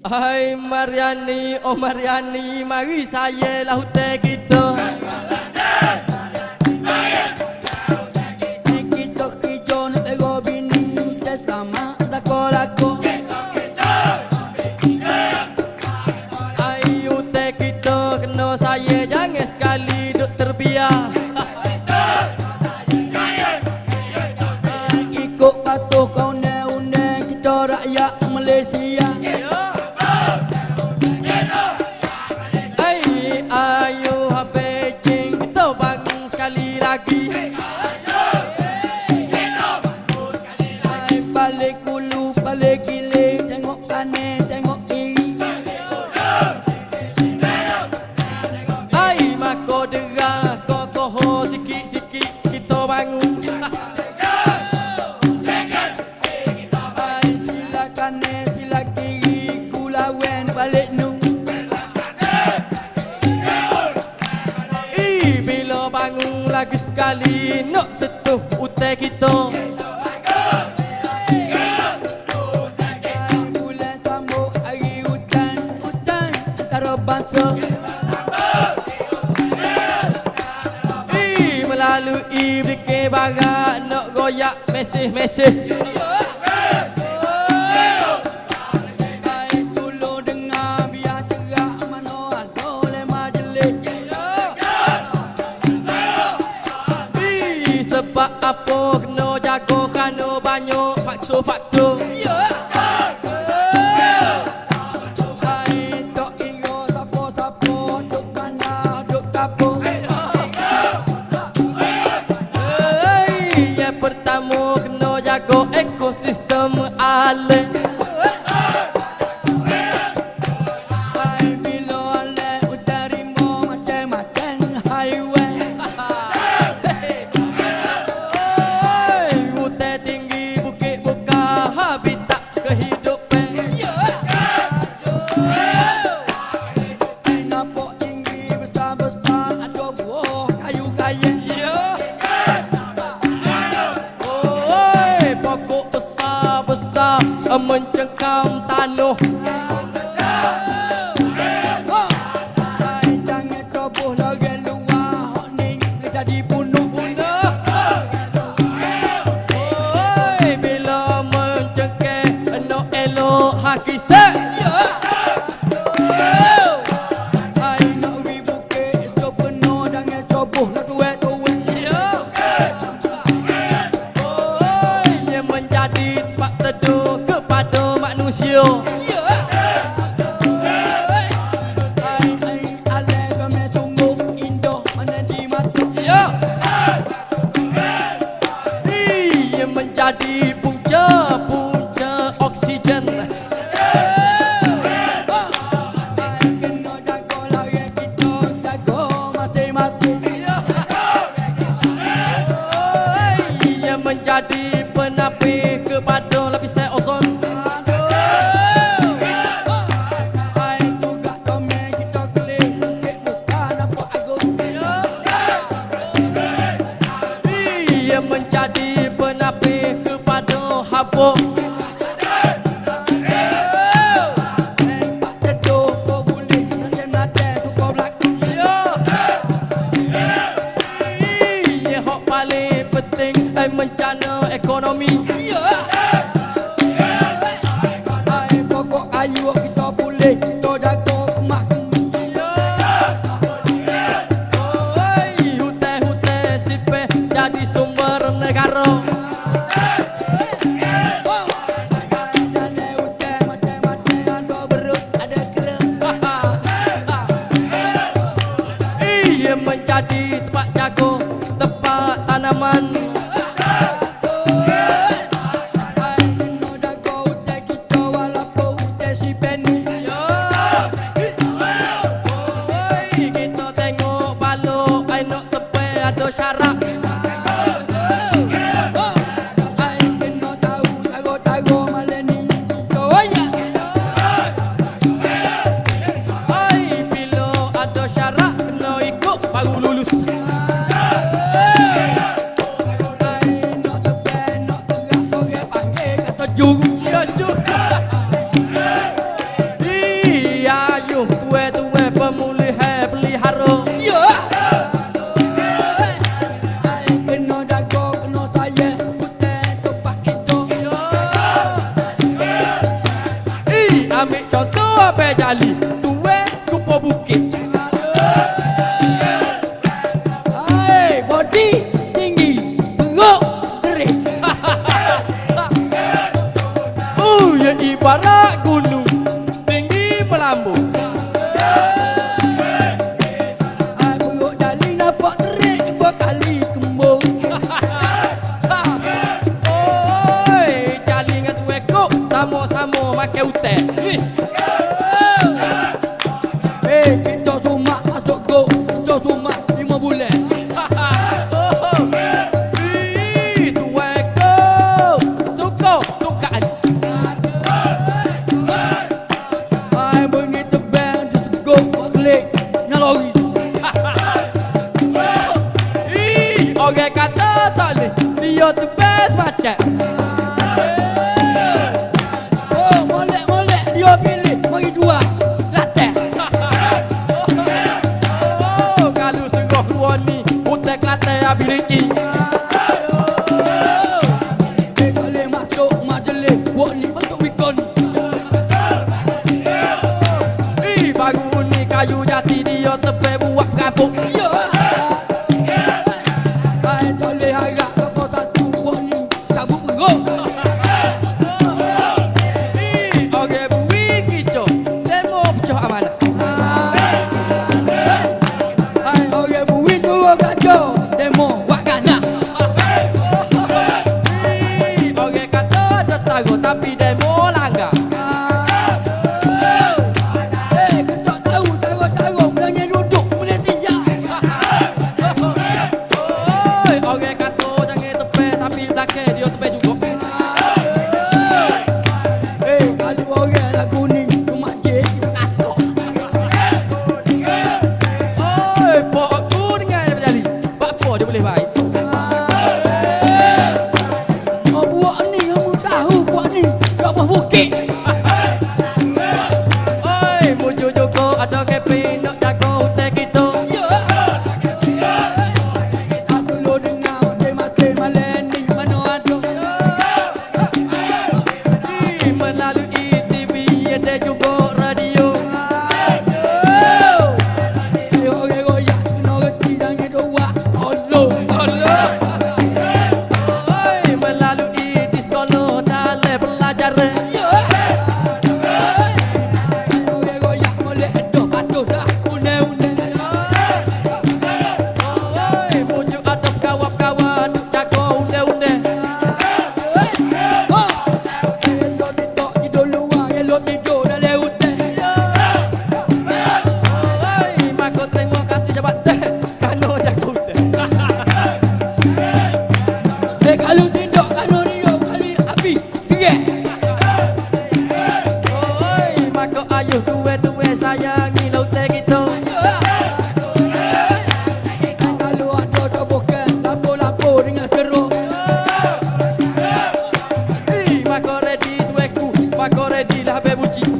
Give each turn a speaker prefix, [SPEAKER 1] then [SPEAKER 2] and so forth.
[SPEAKER 1] Hai Mariani, oh Mariani, mari saya lah hutan kita Yeah. aqui.
[SPEAKER 2] bangsa
[SPEAKER 1] Melalui berikir barat Nak goyak mesih-mesih Melalui mencengkam tanah.
[SPEAKER 2] Tak jangan ceroboh lagi luar. Hak ni jadi bunuh-bunuh
[SPEAKER 1] menjadi tempat jago, tempat tanaman.
[SPEAKER 2] yung
[SPEAKER 1] yung yung Iya yung tue tue pemulihe peliharo
[SPEAKER 2] Iya. Keno dago keno saye pute topah kito
[SPEAKER 1] Iya. Iya Amik contoh apa jali? Tue skupo bukit. Oge katotoli Tio tu pes macet
[SPEAKER 2] Oh molek molek Tio pilih Bagi dua Latek
[SPEAKER 1] Oh kalau sungguh luar ni Utek latek abis licin
[SPEAKER 2] oh no.
[SPEAKER 1] Bebuti.